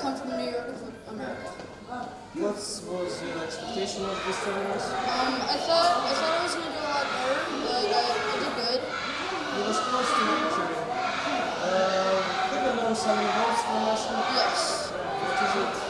Come from New York, America. What was your expectation of this tournament? Um, I thought I thought I was going to do a lot better, but I, I did good. You were supposed to victory. Uh, you won some awards from national. Yes. What is it?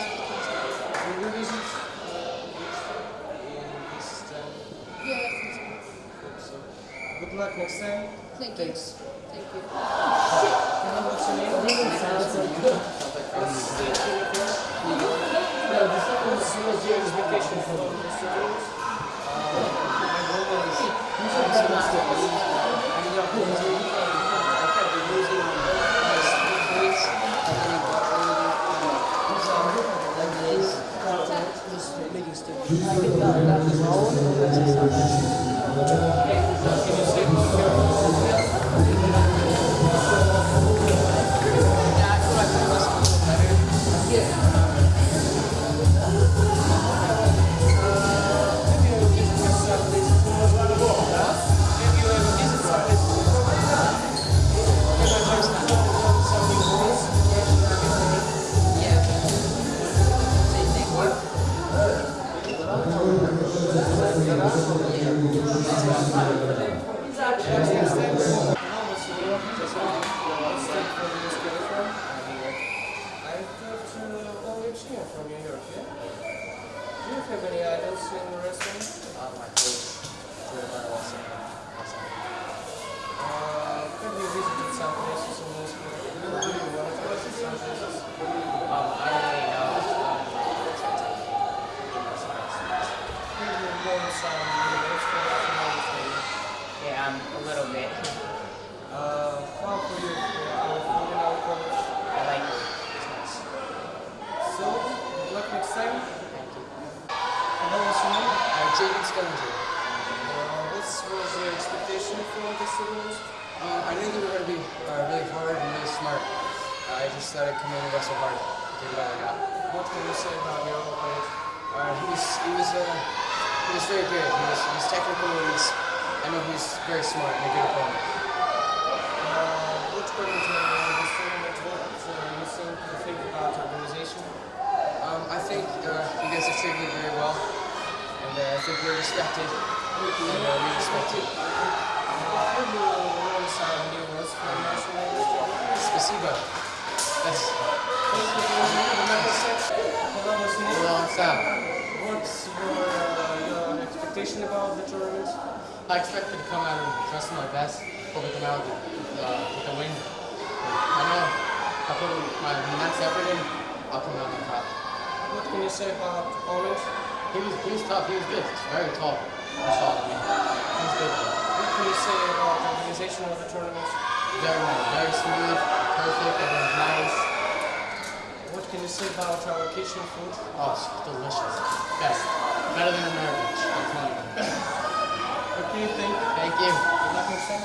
Of the country. Will you visit uh, in this time? Yeah, I think so. Hope so. Good luck next time. Thank you. Thanks. Thank you. And what's your name? What's the uniform? What was your expectation for this tournament? My goal is Thank you. Uh. Uh, have you visited some places in Moscow? Do you want to visit some places? Um, I don't really know. Um, Have you learned some new words from Russian obviously? yeah, I'm a little bit. Uh, how for you, uh, our food in our college? I like it. It's nice. So, good luck next time. Thank you. And what was your name? Uh, Jaden Skillinger. Uh, what was your expectation for this tournament? Uh, I knew they were going to be uh, really hard and really smart. Uh, I just thought I'd come in and wrestle hard. Give it all I got. What can you say about your opponent? Uh, he was he was uh, he was very good. He was he was technical. He was, I know he's very smart and a good opponent. Uh, which in this tournament, what uh, you think, you think about organization? Um, I think uh, you guys have treated me very well, and uh, I think we're respected, and uh, we respect you. Have you learned some new words from national language? Spasibo. That's Thank you for remember Hello, what's your name? hello, Sam. What's your, your expectation about the tournament? I expected to come out and wrestle my best, to come out with, uh, with a win. I know I put my max effort in, I'll come out on top. What can you say about opponent? He was he was tough. He was good. He's very tall. Much taller than me. He was good. What can you say about the organization of the tournament? Very nice. Very smooth. Perfect. Everyone's nice. What can you say about our kitchen food? Oh, it's delicious. Best. Better than. I'm telling you. Okay, thank you. Thank you.